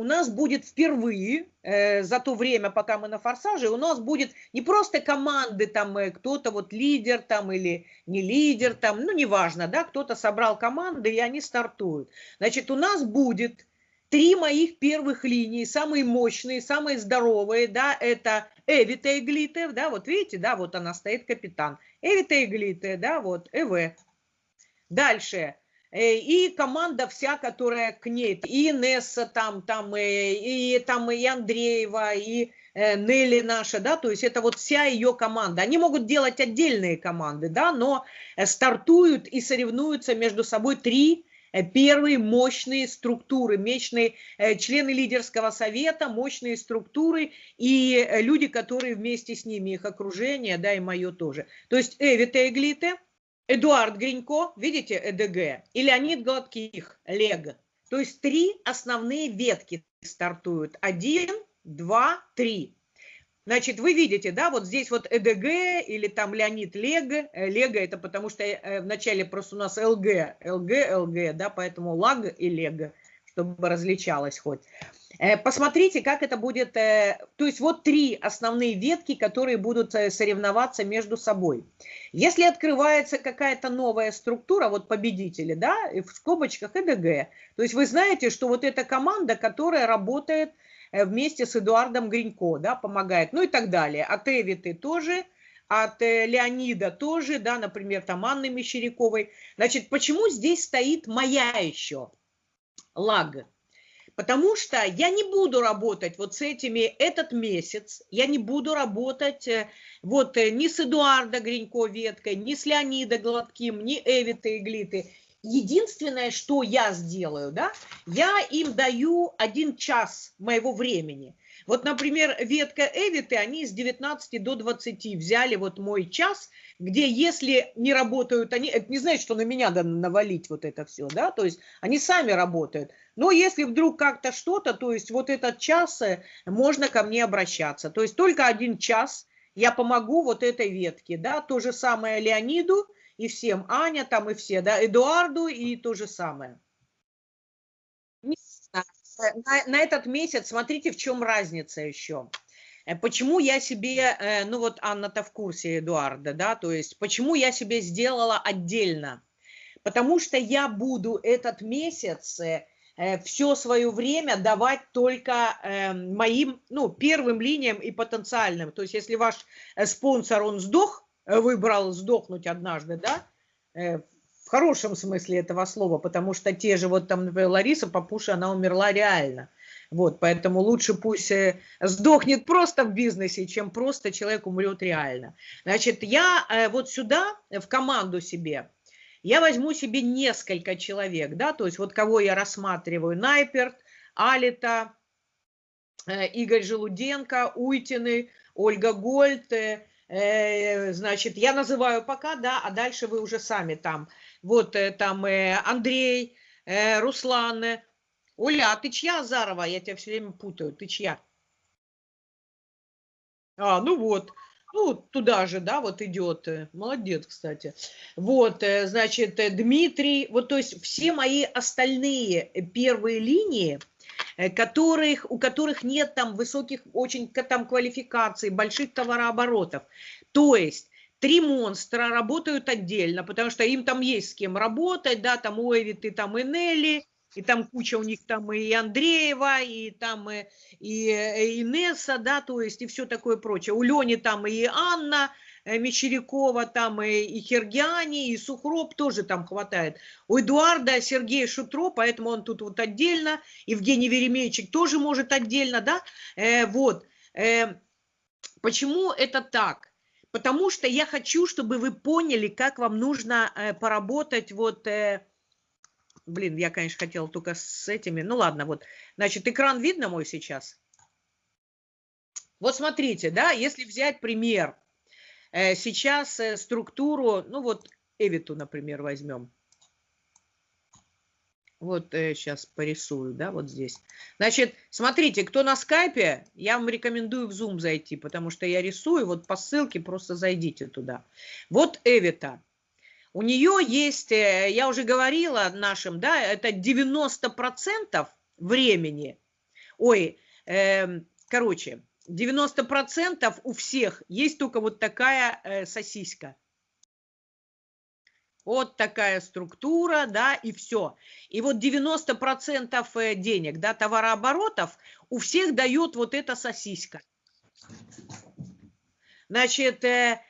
у нас будет впервые э, за то время, пока мы на форсаже, у нас будет не просто команды, там э, кто-то вот лидер там или не лидер там, ну неважно, да, кто-то собрал команды и они стартуют. Значит, у нас будет три моих первых линии, самые мощные, самые здоровые, да, это Эвита Иглите, да, вот видите, да, вот она стоит, капитан. Эвита Иглите, да, вот, ЭВ. Дальше, и команда вся, которая к ней, и Несса там, там, э, и, там и Андреева, и э, Нелли наша, да, то есть это вот вся ее команда. Они могут делать отдельные команды, да, но стартуют и соревнуются между собой три первые мощные структуры, мощные члены лидерского совета, мощные структуры и люди, которые вместе с ними, их окружение, да, и мое тоже. То есть Эвита Эглите – Эдуард Гринько, видите, ЭДГ, и Леонид Гладких, ЛЕГ. То есть три основные ветки стартуют. Один, два, три. Значит, вы видите, да, вот здесь вот ЭДГ или там Леонид Лег. Лего это потому что э, вначале просто у нас ЛГ, ЛГ, ЛГ, да, поэтому ЛАГ и Лего, чтобы различалось хоть. Э, посмотрите, как это будет. Э, то есть вот три основные ветки, которые будут э, соревноваться между собой. Если открывается какая-то новая структура, вот победители, да, в скобочках ЭДГ, то есть вы знаете, что вот эта команда, которая работает вместе с Эдуардом Гринько, да, помогает, ну и так далее. От Эвиты тоже, от Леонида тоже, да, например, там Анны Мещеряковой. Значит, почему здесь стоит моя еще лаг? Потому что я не буду работать вот с этими этот месяц, я не буду работать э, вот э, ни с Эдуарда Гринько веткой, ни с Леонида Гладким, ни Эвита Иглиты. Единственное, что я сделаю, да, я им даю один час моего времени. Вот, например, ветка Эвиты, они с 19 до 20 взяли вот мой час, где если не работают они, это не значит, что на меня надо навалить вот это все, да, то есть они сами работают. Но если вдруг как-то что-то, то есть вот этот час э, можно ко мне обращаться. То есть только один час я помогу вот этой ветке, да, то же самое Леониду и всем, Аня там и все, да, Эдуарду и то же самое. Э, на, на этот месяц, смотрите, в чем разница еще. Э, почему я себе, э, ну вот Анна-то в курсе Эдуарда, да, то есть почему я себе сделала отдельно? Потому что я буду этот месяц все свое время давать только моим, ну, первым линиям и потенциальным. То есть если ваш спонсор, он сдох, выбрал сдохнуть однажды, да, хорошем смысле этого слова, потому что те же, вот там, например, Лариса Папуша, она умерла реально. Вот, поэтому лучше пусть э, сдохнет просто в бизнесе, чем просто человек умрет реально. Значит, я э, вот сюда, в команду себе, я возьму себе несколько человек, да, то есть вот кого я рассматриваю, Найперт, Алита, э, Игорь Желуденко, Уйтины, Ольга Гольд, значит, я называю пока, да, а дальше вы уже сами там вот э, там э, Андрей, э, Руслан. Оля, а ты чья Азарова? Я тебя все время путаю. Ты чья? А, ну вот. Ну, туда же, да, вот идет. Молодец, кстати. Вот, значит, Дмитрий, вот, то есть все мои остальные первые линии, которых, у которых нет там высоких очень там квалификаций, больших товарооборотов. То есть три монстра работают отдельно, потому что им там есть с кем работать, да, там у Эвиты, там и Нелли, и там куча у них там и Андреева, и там и, и, и Инесса, да, то есть и все такое прочее. У Лени там и Анна э, Мещерякова, там и, и Хергиани, и Сухроп тоже там хватает. У Эдуарда Сергея Шутро, поэтому он тут вот отдельно, Евгений Веремейчик тоже может отдельно, да, э, вот. Э, почему это так? Потому что я хочу, чтобы вы поняли, как вам нужно э, поработать вот... Э, блин, я, конечно, хотела только с этими. Ну ладно, вот. Значит, экран видно мой сейчас? Вот смотрите, да, если взять пример, э, сейчас структуру, ну вот Эвиту, например, возьмем. Вот э, сейчас порисую, да, вот здесь. Значит, смотрите, кто на скайпе, я вам рекомендую в Zoom зайти, потому что я рисую, вот по ссылке просто зайдите туда. Вот Эвита. У нее есть, э, я уже говорила нашим, да, это 90% времени ой, э, короче, 90% у всех есть только вот такая э, сосиска. Вот такая структура, да, и все. И вот 90% э, денег, да, товарооборотов у всех дает вот эта сосиска. Значит, э,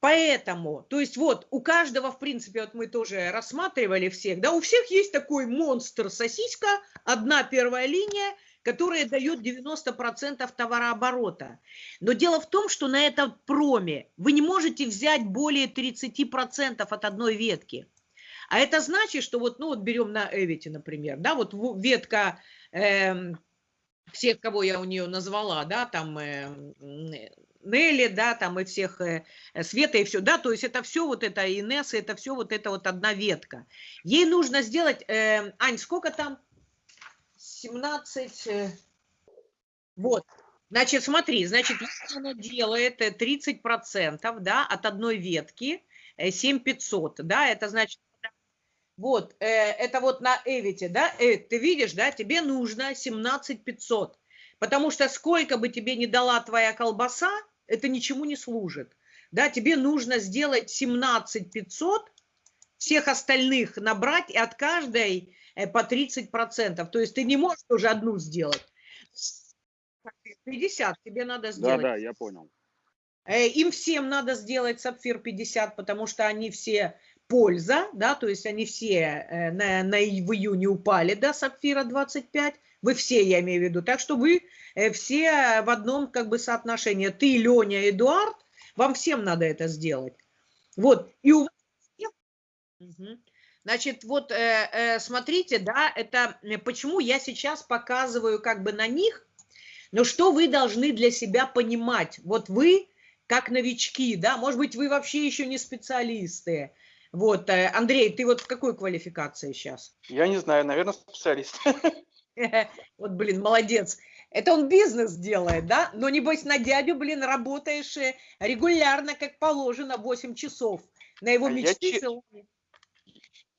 поэтому, то есть вот у каждого, в принципе, вот мы тоже рассматривали всех, да, у всех есть такой монстр сосиска, одна первая линия – которая дает 90% товарооборота. Но дело в том, что на этом проме вы не можете взять более 30% от одной ветки. А это значит, что вот, ну вот берем на Эвите, например, да, вот ветка э, всех, кого я у нее назвала, да, там э, Нелли, да, там и всех, э, Света и все, да, то есть это все вот это, Инесса, это все вот это вот одна ветка. Ей нужно сделать, э, Ань, сколько там? 17, э, вот. Значит, смотри, значит, если она делает 30%, э, да, от одной ветки, 7500, э, да, это значит, вот, это вот на Эвите, да, ты видишь, да, тебе нужно 17500, потому что сколько бы тебе не дала твоя колбаса, это ничему не служит, да, тебе нужно сделать 17500, всех остальных набрать и от каждой по 30%. То есть ты не можешь уже одну сделать. 50 тебе надо сделать. Да, да, я понял. Э, им всем надо сделать сапфир 50, потому что они все польза, да, то есть они все э, на, на, в июне упали до сапфира 25, вы все, я имею в виду, так что вы все в одном как бы соотношении, ты, Леня, Эдуард, вам всем надо это сделать. Вот, и у вас... Угу. Значит, вот э, э, смотрите, да, это э, почему я сейчас показываю как бы на них, но что вы должны для себя понимать. Вот вы, как новички, да, может быть, вы вообще еще не специалисты. Вот, Андрей, ты вот в какой квалификации сейчас? Я не знаю, наверное, специалист. Вот, блин, молодец. Это он бизнес делает, да? Но, небось, на дядю, блин, работаешь регулярно, как положено, 8 часов. На его а мечты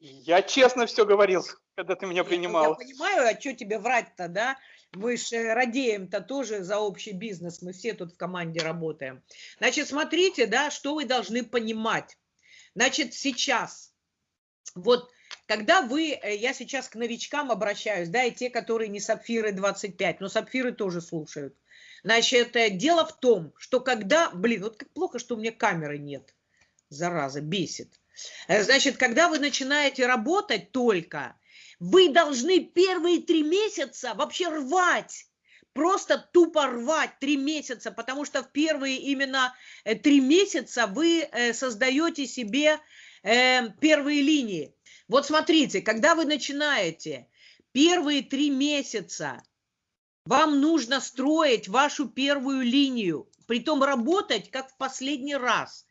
я, честно все говорил, когда ты меня принимал. Я понимаю, а что тебе врать-то, да? Мы же радеем-то тоже за общий бизнес, мы все тут в команде работаем. Значит, смотрите, да, что вы должны понимать. Значит, сейчас, вот, когда вы, э, я сейчас к новичкам обращаюсь, да, и те, которые не сапфиры 25, но сапфиры тоже слушают. Значит, э, дело в том, что когда, блин, вот как плохо, что у меня камеры нет, зараза, бесит. Э, значит, когда вы начинаете работать только, вы должны первые три месяца вообще рвать просто тупо рвать три месяца, потому что в первые именно э, три месяца вы э, создаете себе первые линии. Вот смотрите, когда вы начинаете первые три месяца, вам нужно строить вашу первую линию, притом работать как в последний раз –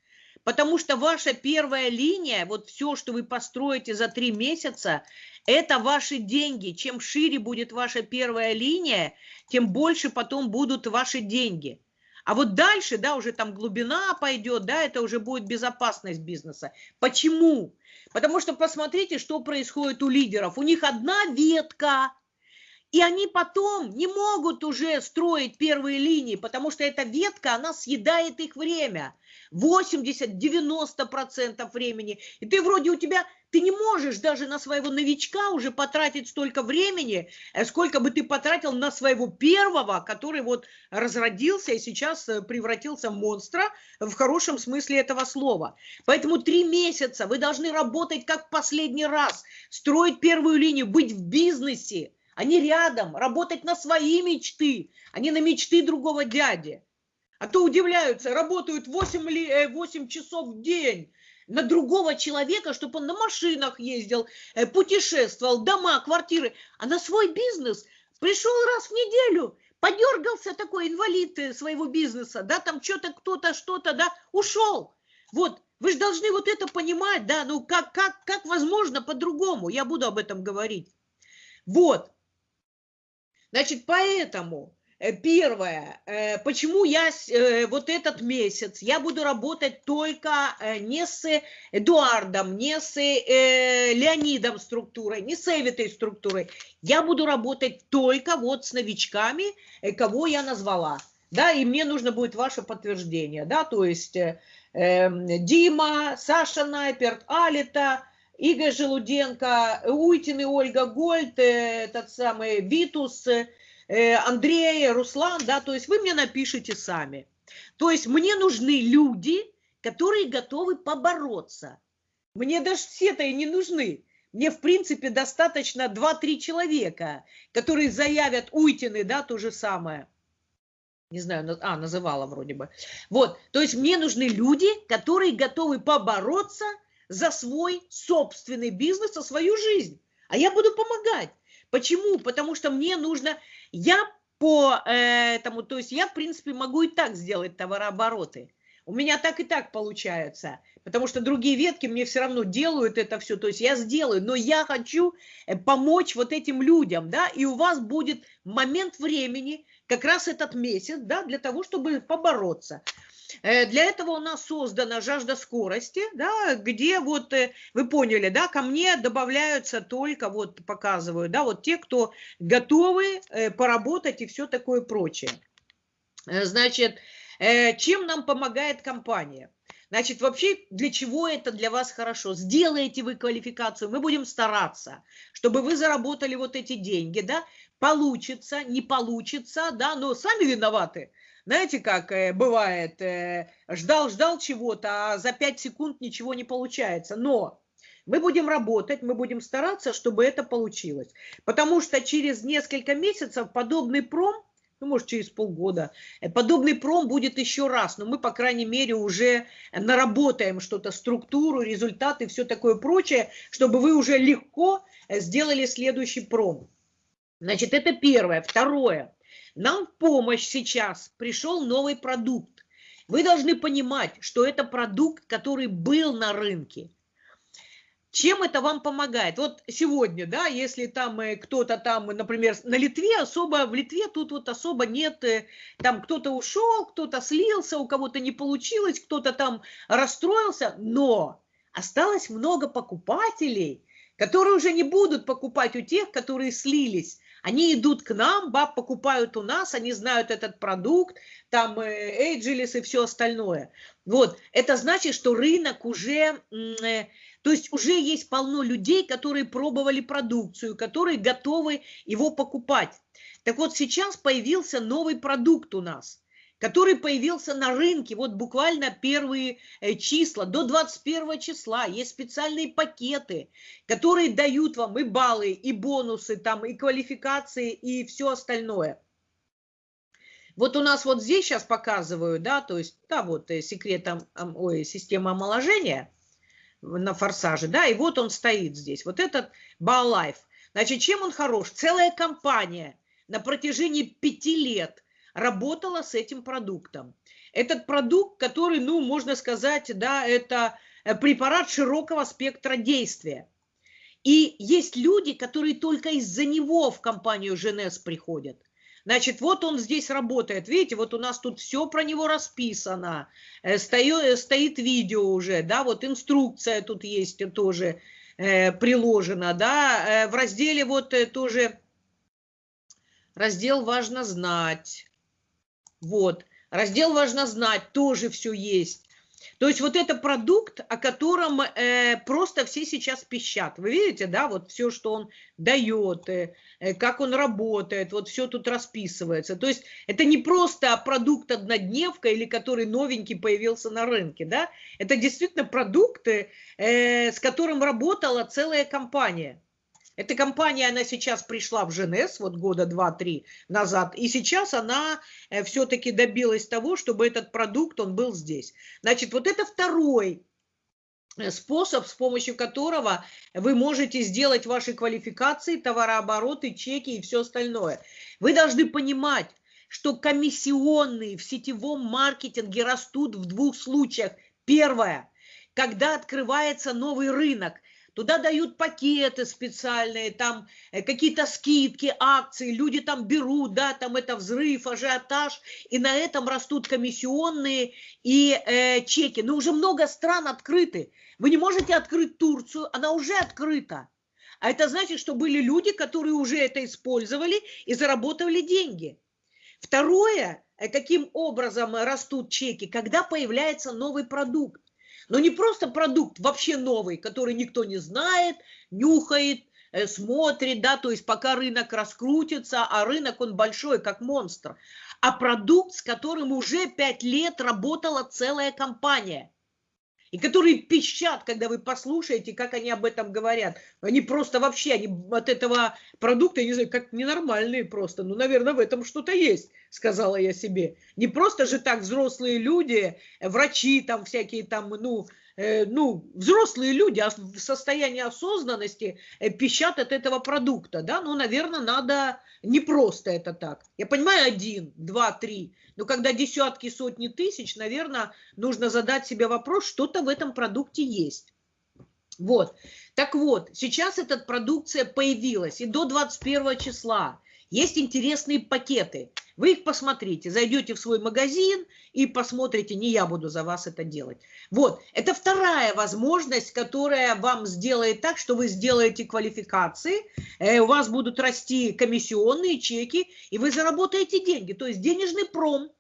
Потому что ваша первая линия, вот все, что вы построите за три месяца, это ваши деньги. Чем шире будет ваша первая линия, тем больше потом будут ваши деньги. А вот дальше, да, уже там глубина пойдет, да, это уже будет безопасность бизнеса. Почему? Потому что посмотрите, что происходит у лидеров. У них одна ветка, и они потом не могут уже строить первые линии, потому что эта ветка, она съедает их время. 80-90% времени. И ты вроде у тебя, ты не можешь даже на своего новичка уже потратить столько времени, э, сколько бы ты потратил на своего первого, который вот разродился и сейчас э, превратился в монстра в хорошем смысле этого слова. Поэтому три месяца вы должны работать как последний раз, строить первую линию, быть в бизнесе, они рядом, работать на свои мечты, а не на мечты другого дяди. А то удивляются, работают 8, 8 э, часов в день на другого человека, чтобы он на машинах ездил, э, путешествовал, дома, квартиры, а на свой бизнес пришел раз в неделю, подергался такой инвалид э, своего бизнеса, да, там что-то, кто-то, что-то, да, ушел. Вот, вы же должны вот это понимать, да, ну как, как, как возможно по-другому, я буду об этом говорить. Вот, Значит, поэтому Э, первое, э, почему я э, вот этот месяц, я буду работать только не с Эдуардом, не с Леонидом структурой, не с Эвитой структурой. Я буду работать только вот с новичками, кого я назвала. Да, и мне нужно будет ваше подтверждение, да, то есть э, Дима, Саша Найперт, Алита, Игорь Желуденко, Уйтин и Ольга Гольд, этот самый Витус, Э, Андрей, Руслан, да, то есть вы мне напишите сами. То есть мне нужны люди, которые готовы побороться. Мне даже все-то и не нужны. Мне, в принципе, достаточно 2-3 человека, которые заявят Уйтины, да, то же самое. Не знаю, а, называла вроде бы. Вот, то есть мне нужны люди, которые готовы побороться за свой собственный бизнес, за свою жизнь. А я буду помогать. Почему? Потому что мне нужно, я по этому, то есть я, в принципе, могу и так сделать товарообороты. У меня так и так получается, потому что другие ветки мне все равно делают это все, то есть я сделаю, но я хочу э, помочь вот этим людям, да, и у вас будет момент времени, как раз этот месяц, да, для того, чтобы побороться. Э, для этого у нас создана жажда скорости, да, где вот, э, вы поняли, да, ко мне добавляются только, вот показываю, да, вот те, кто готовы э, поработать и все такое прочее. Значит, чем нам помогает компания? Значит, вообще, для чего это для вас хорошо? Сделаете вы квалификацию, мы будем стараться, чтобы вы заработали вот эти деньги, да, получится, не получится, да, но сами виноваты, знаете, как э, бывает, э, ждал-ждал чего-то, а за 5 секунд ничего не получается. Но мы будем работать, мы будем стараться, чтобы это получилось. Потому что через несколько месяцев подобный пром, ну, может, через полгода, э, подобный пром будет еще раз. Но мы, по крайней мере, уже наработаем что-то, структуру, результаты, все такое прочее, чтобы вы уже легко сделали следующий пром. Значит, это первое. Второе. Нам в помощь сейчас пришел новый продукт. Вы должны понимать, что это продукт, который был на рынке. Чем это вам помогает? Вот сегодня, да, если там э, кто-то там, например, на Литве особо, в Литве тут вот особо нет, э, там кто-то ушел, кто-то слился, у кого-то не получилось, кто-то там расстроился, но осталось много покупателей, которые уже не будут покупать у тех, которые слились, они идут к нам, баб покупают у нас, они знают этот продукт, там Эйджелис и все остальное. Вот, это значит, что рынок уже, э, то есть уже есть полно людей, которые пробовали продукцию, которые готовы его покупать. Так вот, сейчас появился новый продукт у нас который появился на рынке, вот буквально первые э, числа, до 21 числа. Есть специальные пакеты, которые дают вам и баллы, и бонусы, там, и квалификации, и все остальное. Вот у нас вот здесь сейчас показываю, да, то есть, да, вот э, секрет, ой, система омоложения на форсаже, да, и вот он стоит здесь, вот этот Баллайф. Значит, чем он хорош? Целая компания на протяжении пяти лет – работала с этим продуктом. Этот продукт, который, ну, можно сказать, да, это э, препарат широкого спектра действия. И есть люди, которые только из-за него в компанию ЖНС приходят. Значит, вот он здесь работает. Видите, вот у нас тут все про него расписано. Э, стоит, э, стоит видео уже, да, вот инструкция тут есть тоже э, приложена, да. В разделе вот тоже раздел «Важно знать». Вот. Раздел «Важно знать» тоже все есть. То есть вот это продукт, о котором э, просто все сейчас пищат. Вы видите, да, вот все, что он дает, э, э, как он работает, вот все тут расписывается. То есть это не просто продукт однодневка или который новенький появился на рынке, да, это действительно продукты, э, с которым работала целая компания. Эта компания, она сейчас пришла в Женес, вот года два-три назад, и сейчас она э, все-таки добилась того, чтобы этот продукт, он был здесь. Значит, вот это второй э, способ, с помощью которого вы можете сделать ваши квалификации, товарообороты, чеки и все остальное. Вы должны понимать, что комиссионные в сетевом маркетинге растут в двух случаях. Первое, когда открывается новый рынок – туда дают пакеты специальные, там э, какие-то скидки, акции, люди там берут, да, там это взрыв, ажиотаж, и на этом растут комиссионные и э, чеки. Но уже много стран открыты. Вы не можете открыть Турцию, она уже открыта. А это значит, что были люди, которые уже это использовали и заработали деньги. Второе, э, каким образом растут чеки, когда появляется новый продукт. Но не просто продукт вообще новый, который никто не знает, нюхает, э, смотрит, да, то есть пока рынок раскрутится, а рынок он большой, как монстр, а продукт, с которым уже пять лет работала целая компания – и которые пищат, когда вы послушаете, как они об этом говорят. Они просто вообще, они от этого продукта, я не знаю, как ненормальные просто. Ну, наверное, в этом что-то есть, сказала я себе. Не просто же так взрослые люди, врачи там всякие там, ну, ну, взрослые люди в состоянии осознанности э, пищат от этого продукта, да, ну, наверное, надо не просто это так. Я понимаю, один, два, три, но когда десятки, сотни тысяч, наверное, нужно задать себе вопрос, что-то в этом продукте есть. Вот. Так вот, сейчас эта продукция появилась, и до 21 числа есть интересные пакеты. Вы их посмотрите, зайдете в свой магазин и посмотрите, не я буду за вас это делать. Вот, это вторая возможность, которая вам сделает так, что вы сделаете квалификации, э, у вас будут расти комиссионные чеки, и вы заработаете деньги. То есть денежный пром,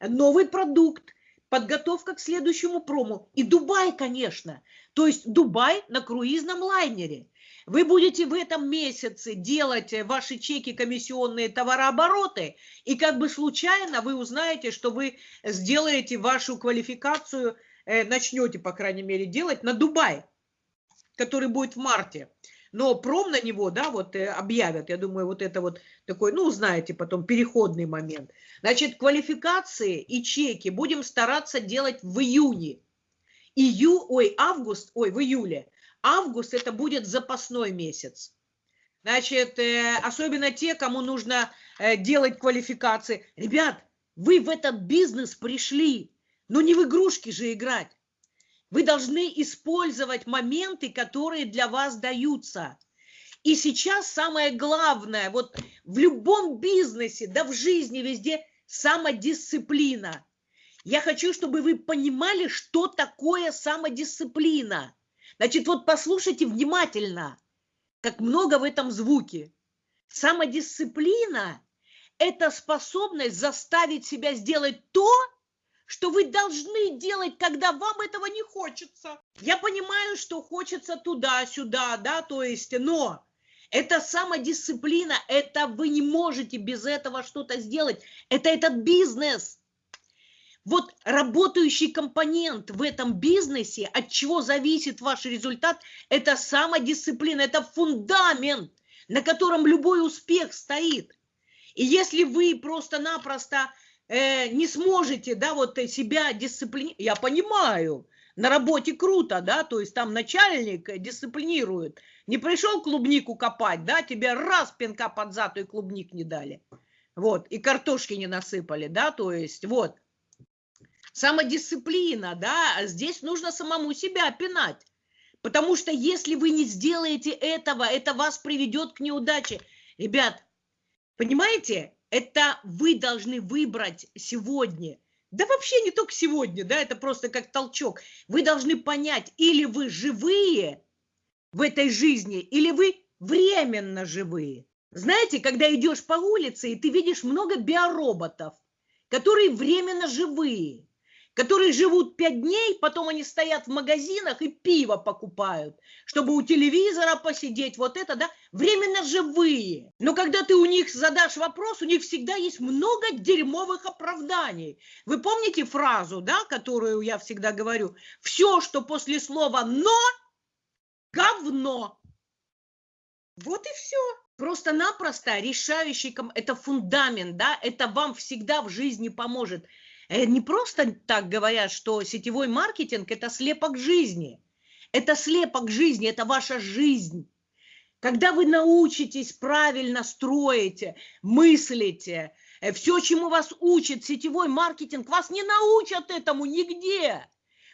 новый продукт, подготовка к следующему прому. И Дубай, конечно. То есть Дубай на круизном лайнере – вы будете в этом месяце делать э, ваши чеки комиссионные товарообороты, и как бы случайно вы узнаете, что вы сделаете вашу квалификацию, э, начнете, по крайней мере, делать на Дубай, который будет в марте. Но пром на него, да, вот э, объявят, я думаю, вот это вот такой, ну, знаете, потом переходный момент. Значит, квалификации и чеки будем стараться делать в июне. Ию, ой, август, ой, в июле август это будет запасной месяц. Значит, э, особенно те, кому нужно э, делать квалификации. Ребят, вы в этот бизнес пришли, но не в игрушки же играть. Вы должны использовать моменты, которые для вас даются. И сейчас самое главное, вот в любом бизнесе, да в жизни везде, самодисциплина. Я хочу, чтобы вы понимали, что такое самодисциплина. Значит, вот послушайте внимательно, как много в этом звуке. Самодисциплина – это способность заставить себя сделать то, что вы должны делать, когда вам этого не хочется. Я понимаю, что хочется туда-сюда, да, то есть, но это самодисциплина, это вы не можете без этого что-то сделать. Это этот бизнес – вот работающий компонент в этом бизнесе, от чего зависит ваш результат, это самодисциплина, это фундамент, на котором любой успех стоит. И если вы просто-напросто э, не сможете, да, вот себя дисциплинировать, я понимаю, на работе круто, да, то есть там начальник дисциплинирует. Не пришел клубнику копать, да, тебе раз пинка под зад и клубник не дали. Вот, и картошки не насыпали, да, то есть, вот самодисциплина, да, здесь нужно самому себя пинать. Потому что если вы не сделаете этого, это вас приведет к неудаче. Ребят, понимаете, это вы должны выбрать сегодня. Да вообще не только сегодня, да, это просто как толчок. Вы должны понять, или вы живые в этой жизни, или вы временно живые. Знаете, когда идешь по улице, и ты видишь много биороботов, которые временно живые которые живут пять дней, потом они стоят в магазинах и пиво покупают, чтобы у телевизора посидеть, вот это, да, временно живые. Но когда ты у них задашь вопрос, у них всегда есть много дерьмовых оправданий. Вы помните фразу, да, которую я всегда говорю? Все, что после слова «но», говно. Вот и все. Просто-напросто решающий, это фундамент, да, это вам всегда в жизни поможет. Э, не просто так говорят, что сетевой маркетинг – это слепок жизни. Это слепок жизни, это ваша жизнь. Когда вы научитесь правильно строить, мыслите, э, все, чему вас учит сетевой маркетинг, вас не научат этому нигде.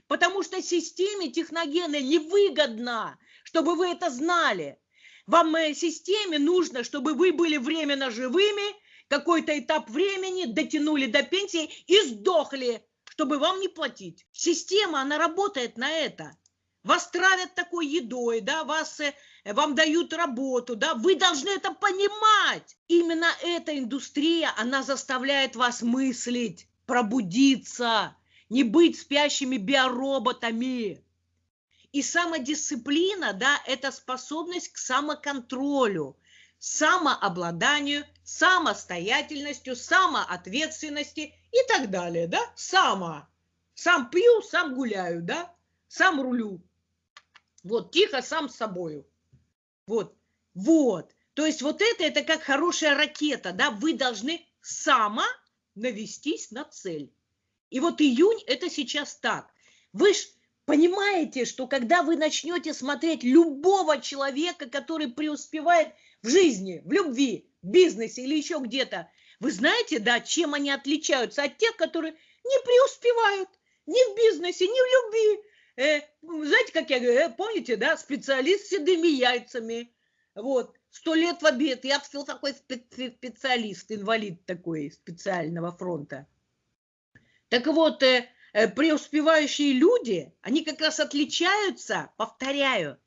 Потому что системе техногенной невыгодно, чтобы вы это знали. Вам в системе нужно, чтобы вы были временно живыми, какой-то этап времени дотянули до пенсии и сдохли, чтобы вам не платить. Система, она работает на это. Вас травят такой едой, да, вас, э, вам дают работу, да, вы должны это понимать. Именно эта индустрия, она заставляет вас мыслить, пробудиться, не быть спящими биороботами. И самодисциплина, да, это способность к самоконтролю, самообладанию, самостоятельностью, самоответственности и так далее, да, само. Сам пью, сам гуляю, да, сам рулю. Вот, тихо, сам с собою. Вот, вот. То есть вот это, это как хорошая ракета, да, вы должны само навестись на цель. И вот июнь это сейчас так. Вы ж понимаете, что когда вы начнете смотреть любого человека, который преуспевает в жизни, в любви, в бизнесе или еще где-то, вы знаете, да, чем они отличаются от тех, которые не преуспевают ни в бизнесе, ни в любви. Э, знаете, как я говорю, э, помните, да, специалист с седыми яйцами. Вот, сто лет в обед. Я все такой специалист, инвалид такой специального фронта. Так вот, э, э, преуспевающие люди, они как раз отличаются, повторяю,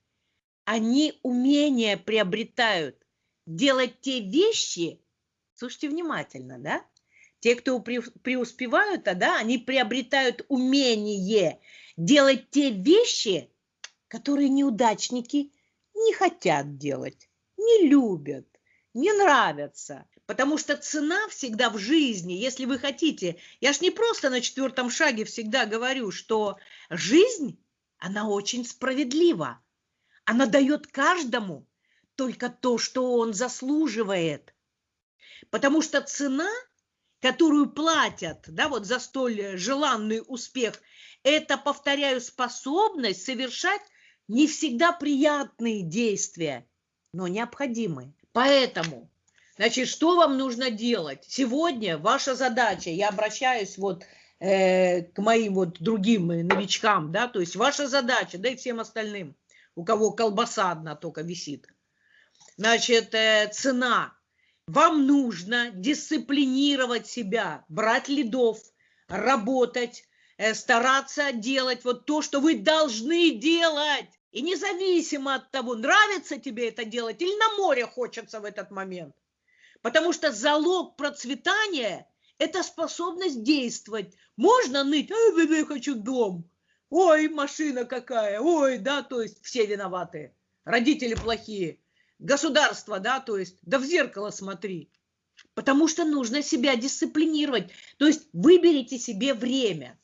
они умения приобретают делать те вещи, слушайте внимательно, да? Те, кто преуспевают, да, они приобретают умение делать те вещи, которые неудачники не хотят делать, не любят, не нравятся. Потому что цена всегда в жизни, если вы хотите, я ж не просто на четвертом шаге всегда говорю, что жизнь, она очень справедлива. Она дает каждому только то, что он заслуживает. Потому что цена, которую платят да, вот за столь желанный успех, это, повторяю, способность совершать не всегда приятные действия, но необходимые. Поэтому, значит, что вам нужно делать? Сегодня ваша задача, я обращаюсь вот э, к моим вот другим новичкам, да, то есть ваша задача, да и всем остальным, у кого колбаса одна только висит. Значит, э, цена. Вам нужно дисциплинировать себя, брать лидов, работать, э, стараться делать вот то, что вы должны делать. И независимо от того, нравится тебе это делать или на море хочется в этот момент. Потому что залог процветания – это способность действовать. Можно ныть, ой, я хочу дом, ой, машина какая, ой, да, то есть все виноваты, родители плохие, государство, да, то есть, да в зеркало смотри. Потому что нужно себя дисциплинировать. То есть выберите себе время.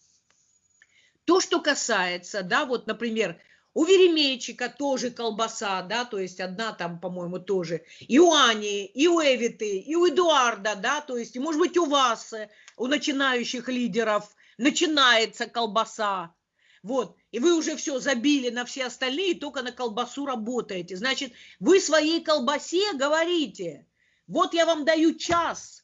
То, что касается, да, вот, например, у Веремейчика тоже колбаса, да, то есть одна там, по-моему, тоже. И у Ани, и у Эвиты, и у Эдуарда, да, то есть, может быть, у вас, у начинающих лидеров начинается колбаса. Вот, и вы уже все забили на все остальные, только на колбасу работаете. Значит, вы своей колбасе говорите, вот я вам даю час,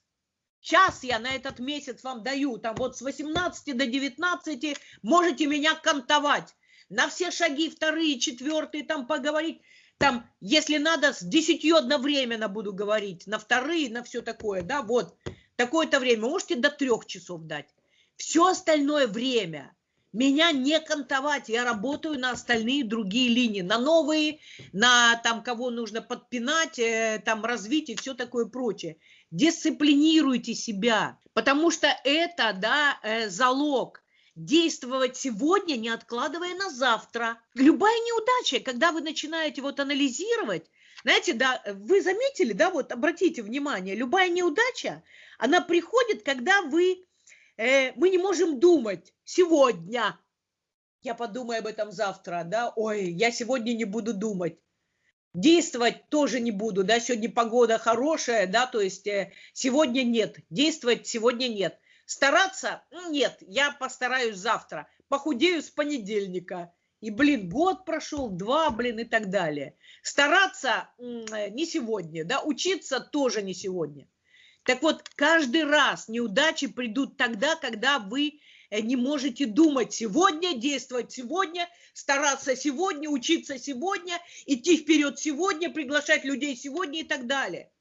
час я на этот месяц вам даю, там вот с 18 до 19 можете меня кантовать. На все шаги, вторые, четвертые, там поговорить. Там, если надо, с десятью одновременно буду говорить, на вторые, на все такое, да, вот, такое-то время, можете до трех часов дать. Все остальное время меня не кантовать, я работаю на остальные другие линии, на новые, на там, кого нужно подпинать, э, там, развить и все такое прочее. Дисциплинируйте себя, потому что это, да, э, залог действовать сегодня, не откладывая на завтра. Любая неудача, когда вы начинаете вот анализировать, знаете, да, вы заметили, да, вот обратите внимание, любая неудача, она приходит, когда вы, э, мы не можем думать сегодня. Я подумаю об этом завтра, да, ой, я сегодня не буду думать. Действовать тоже не буду, да, сегодня погода хорошая, да, то есть э, сегодня нет, действовать сегодня нет. Стараться? Нет, я постараюсь завтра. Похудею с понедельника. И, блин, год прошел, два, блин, и так далее. Стараться не сегодня, да, учиться тоже не сегодня. Так вот, каждый раз неудачи придут тогда, когда вы э, не можете думать сегодня, действовать сегодня, стараться сегодня, учиться сегодня, идти вперед сегодня, приглашать людей сегодня и так далее.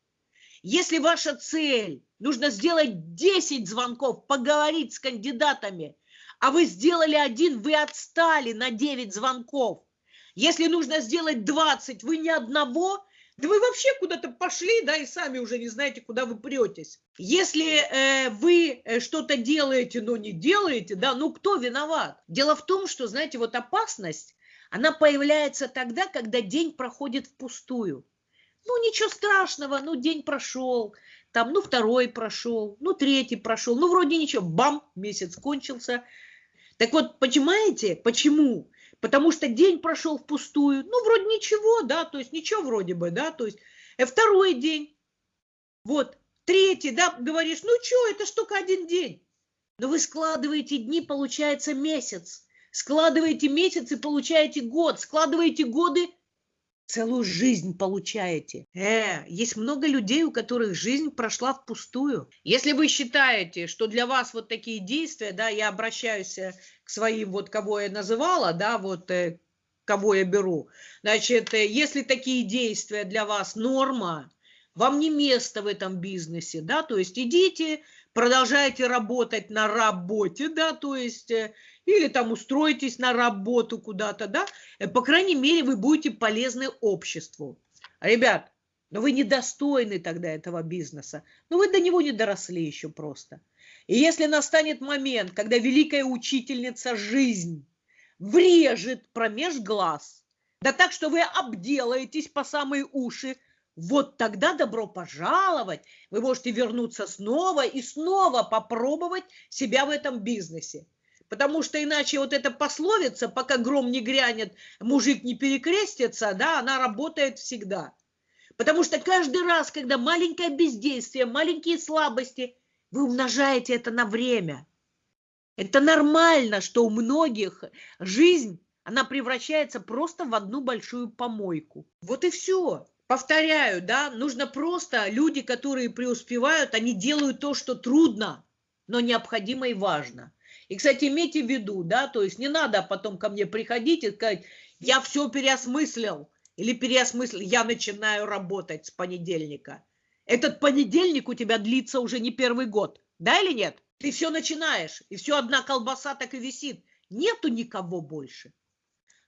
Если ваша цель, нужно сделать 10 звонков, поговорить с кандидатами, а вы сделали один, вы отстали на 9 звонков. Если нужно сделать 20, вы ни одного, да вы вообще куда-то пошли, да, и сами уже не знаете, куда вы претесь. Если э, вы э, что-то делаете, но не делаете, да, ну кто виноват? Дело в том, что, знаете, вот опасность, она появляется тогда, когда день проходит впустую. Ну, ничего страшного, ну, день прошел, там, ну, второй прошел, ну, третий прошел, ну, вроде ничего, бам, месяц кончился. Так вот, понимаете, почему? Потому что день прошел впустую. Ну, вроде ничего, да, то есть ничего вроде бы, да, то есть э, второй день, вот, третий, да, говоришь, ну что, это ж только один день. Но вы складываете дни, получается месяц. Складываете месяц и получаете год. Складываете годы целую жизнь получаете. Э, есть много людей, у которых жизнь прошла впустую. Если вы считаете, что для вас вот такие действия, да, я обращаюсь э, к своим, вот кого я называла, да, вот э, кого я беру, значит, э, если такие действия для вас норма, вам не место в этом бизнесе, да, то есть идите, продолжайте работать на работе, да, то есть или там устроитесь на работу куда-то, да, э, по крайней мере, вы будете полезны обществу. Ребят, но вы недостойны тогда этого бизнеса, но вы до него не доросли еще просто. И если настанет момент, когда великая учительница жизнь врежет промеж глаз, да так, что вы обделаетесь по самые уши, вот тогда добро пожаловать, вы можете вернуться снова и снова попробовать себя в этом бизнесе. Потому что иначе вот эта пословица, пока гром не грянет, мужик не перекрестится, да, она работает всегда. Потому что каждый раз, когда маленькое бездействие, маленькие слабости, вы умножаете это на время. Это нормально, что у многих жизнь, она превращается просто в одну большую помойку. Вот и все. Повторяю, да, нужно просто, люди, которые преуспевают, они делают то, что трудно, но необходимо и важно. И, кстати, имейте в виду, да, то есть не надо потом ко мне приходить и сказать, я все переосмыслил, или переосмыслил, я начинаю работать с понедельника. Этот понедельник у тебя длится уже не первый год, да или нет? Ты все начинаешь, и все одна колбаса так и висит. Нету никого больше.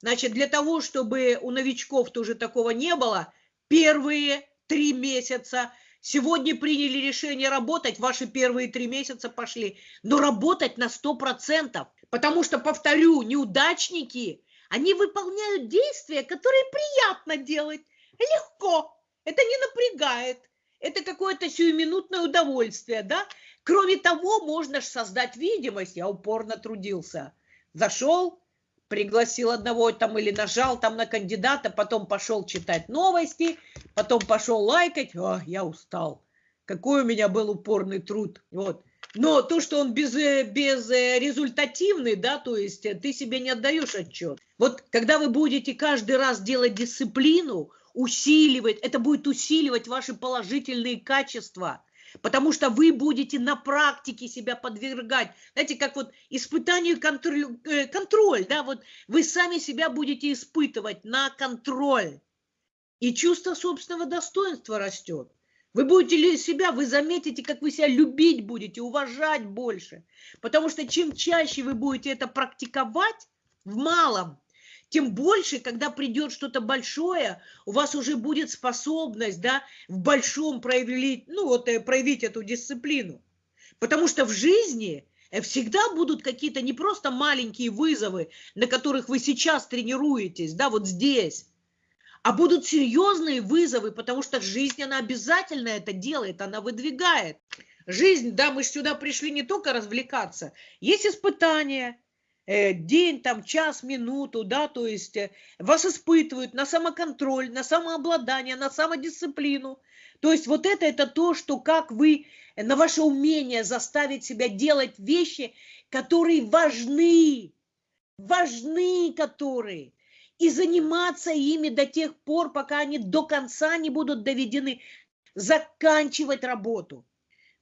Значит, для того, чтобы у новичков тоже такого не было, первые три месяца – Сегодня приняли решение работать, ваши первые три месяца пошли, но работать на сто процентов, потому что, повторю, неудачники, они выполняют действия, которые приятно делать, легко, это не напрягает, это какое-то сиюминутное удовольствие, да? Кроме того, можно же создать видимость, я упорно трудился, зашел, пригласил одного там или нажал там на кандидата, потом пошел читать новости, потом пошел лайкать, о, я устал. Какой у меня был упорный труд. Вот. Но то, что он без, э, без э, результативный, да, то есть э, ты себе не отдаешь отчет. Вот когда вы будете каждый раз делать дисциплину, усиливать, это будет усиливать ваши положительные качества – потому что вы будете на практике себя подвергать. Знаете, как вот испытание контроль, э, контроль, да, вот вы сами себя будете испытывать на контроль. И чувство собственного достоинства растет. Вы будете себя, вы заметите, как вы себя любить будете, уважать больше. Потому что чем чаще вы будете это практиковать в малом, тем больше, когда придет что-то большое, у вас уже будет способность да, в большом проявить, ну, вот, э, проявить эту дисциплину. Потому что в жизни э, всегда будут какие-то не просто маленькие вызовы, на которых вы сейчас тренируетесь, да, вот здесь, а будут серьезные вызовы, потому что жизнь, она обязательно это делает, она выдвигает. Жизнь, да, мы сюда пришли не только развлекаться, есть испытания, день, там, час, минуту, да, то есть э, вас испытывают на самоконтроль, на самообладание, на самодисциплину. То есть вот это, это то, что как вы, э, на ваше умение заставить себя делать вещи, которые важны, важны которые, и заниматься ими до тех пор, пока они до конца не будут доведены, заканчивать работу.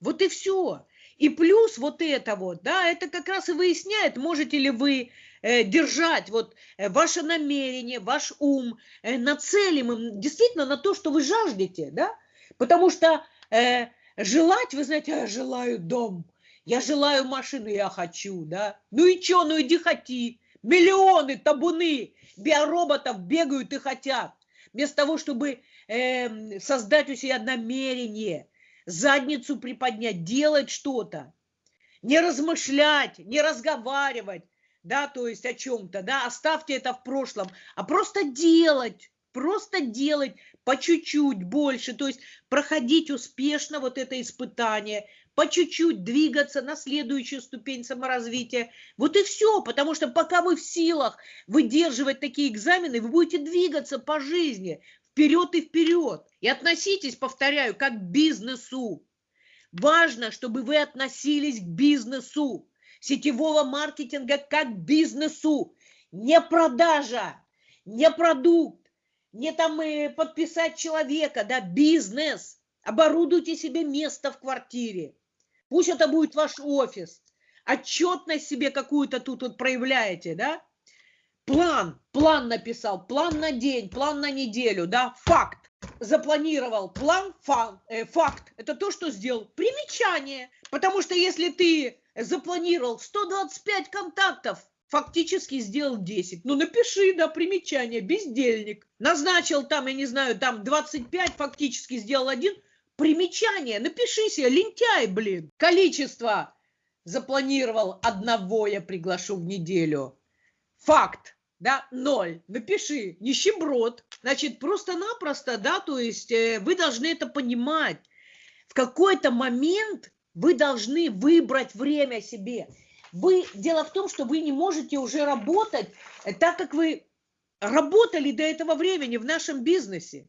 Вот и все. И плюс вот это вот, да, это как раз и выясняет, можете ли вы э, держать вот э, ваше намерение, ваш ум э, нацелимым действительно на то, что вы жаждете, да, потому что э, желать, вы знаете, я желаю дом, я желаю машину, я хочу, да, ну и что, ну иди хоти, миллионы, табуны биороботов бегают и хотят, вместо того, чтобы э, создать у себя намерение – задницу приподнять, делать что-то, не размышлять, не разговаривать, да, то есть о чем-то, да, оставьте это в прошлом, а просто делать, просто делать по чуть-чуть больше, то есть проходить успешно вот это испытание, по чуть-чуть двигаться на следующую ступень саморазвития. Вот и все, потому что пока вы в силах выдерживать такие экзамены, вы будете двигаться по жизни, вперед и вперед. И относитесь, повторяю, как к бизнесу. Важно, чтобы вы относились к бизнесу, сетевого маркетинга как к бизнесу. Не продажа, не продукт, не там и подписать человека, да, бизнес. Оборудуйте себе место в квартире. Пусть это будет ваш офис. Отчетность себе какую-то тут вот проявляете, да? План, план написал, план на день, план на неделю, да, факт. Запланировал план, фан, э, факт. Это то, что сделал. Примечание. Потому что если ты запланировал 125 контактов, фактически сделал 10. Ну, напиши, да, примечание, бездельник. Назначил там, я не знаю, там 25, фактически сделал один. Примечание, напиши себе, лентяй, блин. Количество запланировал одного я приглашу в неделю. Факт, да, ноль. Напиши, нищеброд. Значит, просто-напросто, да, то есть э, вы должны это понимать. В какой-то момент вы должны выбрать время себе. Вы, дело в том, что вы не можете уже работать э, так, как вы работали до этого времени в нашем бизнесе.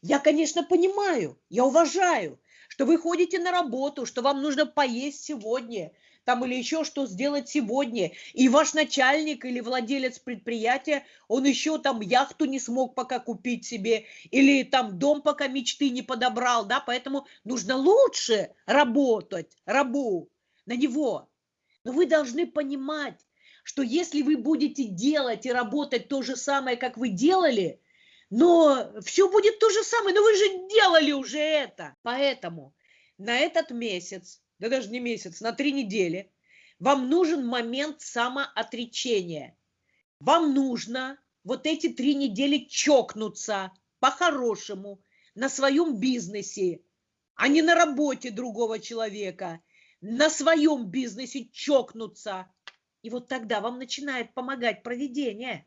Я, конечно, понимаю, я уважаю, что вы ходите на работу, что вам нужно поесть сегодня, там или еще что сделать сегодня. И ваш начальник или владелец предприятия, он еще там яхту не смог пока купить себе, или там дом пока мечты не подобрал, да, поэтому нужно лучше работать, рабу, на него. Но вы должны понимать, что если вы будете делать и работать то же самое, как вы делали, но все будет то же самое, но вы же делали уже это. Поэтому на этот месяц да даже не месяц, на три недели, вам нужен момент самоотречения. Вам нужно вот эти три недели чокнуться по-хорошему на своем бизнесе, а не на работе другого человека, на своем бизнесе чокнуться. И вот тогда вам начинает помогать проведение.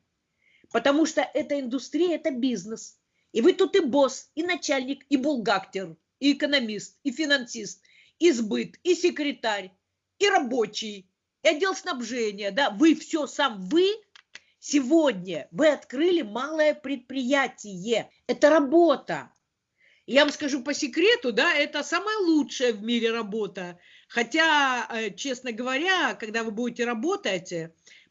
Потому что эта индустрия – это бизнес. И вы тут и босс, и начальник, и булгактер, и экономист, и финансист, и сбыт, и секретарь, и рабочий, и отдел снабжения, да, вы все сам, вы сегодня, вы открыли малое предприятие, это работа. Я вам скажу по секрету, да, это самая лучшая в мире работа. Хотя, э, честно говоря, когда вы будете работать,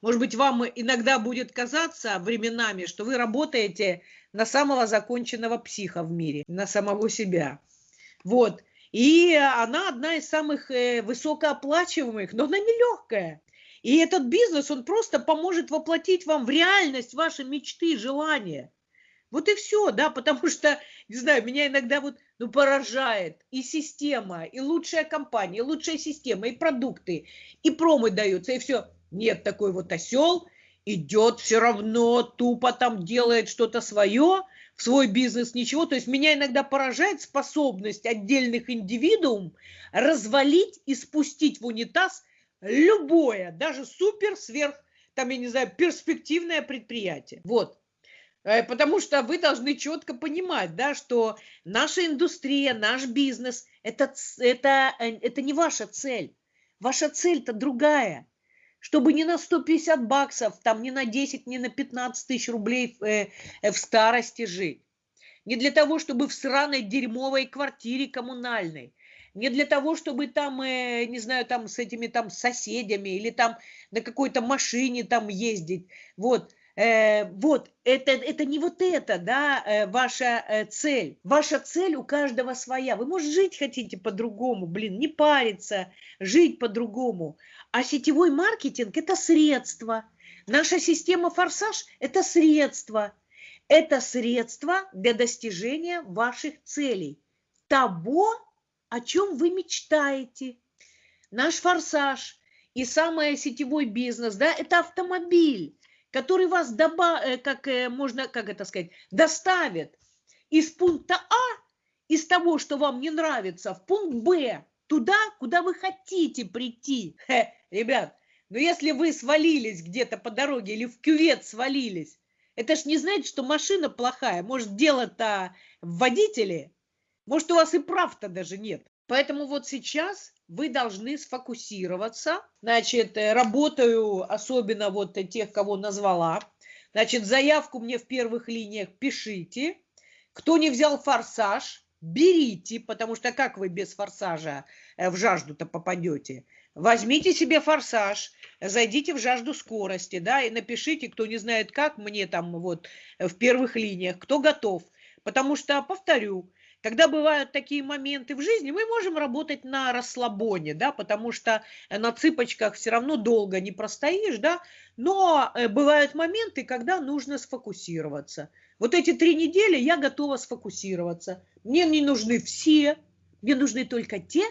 может быть, вам иногда будет казаться временами, что вы работаете на самого законченного психа в мире, на самого себя. Вот. И она одна из самых э, высокооплачиваемых, но она нелегкая. И этот бизнес, он просто поможет воплотить вам в реальность ваши мечты, желания. Вот и все, да, потому что, не знаю, меня иногда вот, ну, поражает и система, и лучшая компания, и лучшая система, и продукты, и промы даются, и все. Нет, такой вот осел идет все равно, тупо там делает что-то свое, в свой бизнес, ничего. То есть меня иногда поражает способность отдельных индивидуум развалить и спустить в унитаз любое, даже супер, сверх, там, я не знаю, перспективное предприятие. Вот. Э, потому что вы должны четко понимать, да, что наша индустрия, наш бизнес это, это, э, это не ваша цель. Ваша цель-то другая чтобы не на 150 баксов, там не на 10, не на 15 тысяч рублей э, э, в старости жить. Не для того, чтобы в сраной дерьмовой квартире коммунальной. Не для того, чтобы там, э, не знаю, там с этими там соседями или там на какой-то машине там ездить. Вот. Э, вот, это, это не вот это, да, э, ваша э, цель. Ваша цель у каждого своя. Вы, может, жить хотите по-другому, блин, не париться, жить по-другому. А сетевой маркетинг – это средство. Наша система «Форсаж» – это средство. Это средство для достижения ваших целей. Того, о чем вы мечтаете. Наш «Форсаж» и самый сетевой бизнес, да, это автомобиль который вас доба, э, как э, можно, как это сказать, доставит из пункта А, из того, что вам не нравится, в пункт Б, туда, куда вы хотите прийти. Хе, ребят, но если вы свалились где-то по дороге или в кювет свалились, это ж не значит, что машина плохая. Может, дело-то в водителе? Может, у вас и прав-то даже нет. Поэтому вот сейчас вы должны сфокусироваться. Значит, э, работаю особенно вот тех, кого назвала. Значит, заявку мне в первых линиях пишите. Кто не взял форсаж, берите, потому что как вы без форсажа э, в жажду-то попадете? Возьмите себе форсаж, зайдите в жажду скорости, да, и напишите, кто не знает как, мне там вот в первых линиях, кто готов. Потому что, повторю, когда бывают такие моменты в жизни, мы можем работать на расслабоне, да, потому что на цыпочках все равно долго не простоишь, да, но э, бывают моменты, когда нужно сфокусироваться. Вот эти три недели я готова сфокусироваться. Мне не нужны все, мне нужны только те,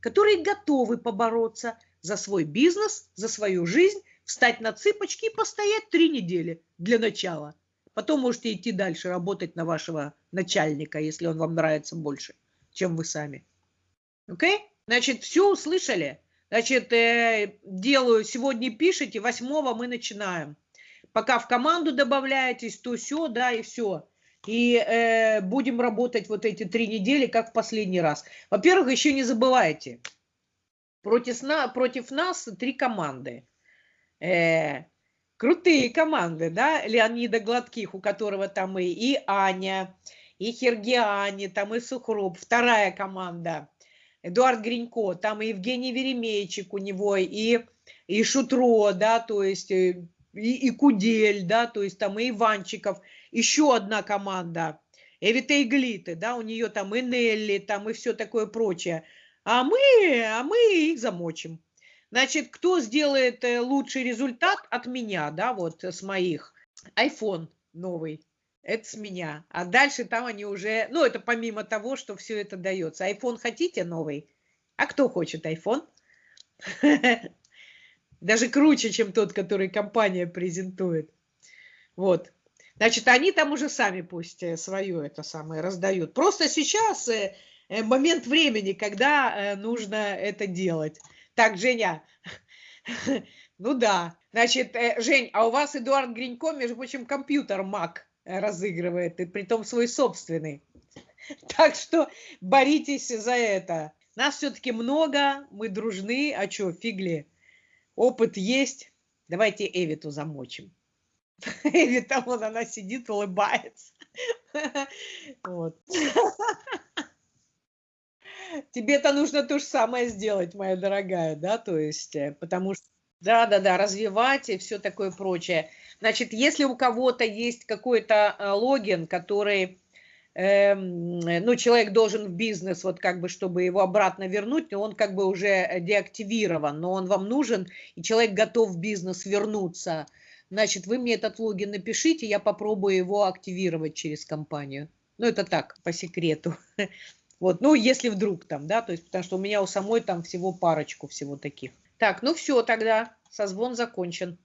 которые готовы побороться за свой бизнес, за свою жизнь, встать на цыпочки и постоять три недели для начала – Потом можете идти дальше, работать на вашего начальника, если он вам нравится больше, чем вы сами. Окей? Okay? Значит, все услышали? Значит, э, делаю, сегодня пишите, восьмого мы начинаем. Пока в команду добавляетесь, то все, да, и все. И э, будем работать вот эти три недели, как в последний раз. Во-первых, еще не забывайте, против, против нас три команды. Э, крутые команды, да, Леонида Гладких, у которого там и, и Аня, и Хергиани, там и Сухруб, вторая команда, Эдуард Гринько, там и Евгений Веремейчик у него, и, и Шутро, да, то есть э, и, и Кудель, да, то есть там и Иванчиков, еще одна команда, Эвита Иглиты, да, у нее там и Нелли, там и все такое прочее. А мы, а мы их замочим. Значит, кто сделает э, лучший результат от меня, да, вот с моих? iPhone новый. Это с меня. А дальше там они уже, ну, это помимо того, что все это дается. iPhone хотите новый? А кто хочет iPhone? Даже круче, чем тот, который компания презентует. Вот. Значит, они там уже сами пусть э, свое это самое раздают. Просто сейчас э, момент времени, когда нужно это делать. Так, Женя, ну да. Значит, э, Жень, а у вас Эдуард Гринько, между прочим, компьютер Mac э, разыгрывает, и притом свой собственный. Так что боритесь за это. Нас все-таки много, мы дружны, а что, фигли? Опыт есть. Давайте Эвиту замочим. Эвита, вот она сидит, улыбается. Вот. Тебе-то нужно то же самое сделать, моя дорогая, да, то есть, э, потому что, да-да-да, развивать и все такое прочее. Значит, если у кого-то есть какой-то э, логин, который, э, ну, человек должен в бизнес, вот как бы, чтобы его обратно вернуть, он как бы уже деактивирован, но он вам нужен, и человек готов в бизнес вернуться, значит, вы мне этот логин напишите, я попробую его активировать через компанию. Ну, это так, по секрету. Вот, ну, если вдруг там, да, то есть, потому что у меня у самой там всего парочку всего таких. Так, ну все тогда, созвон закончен.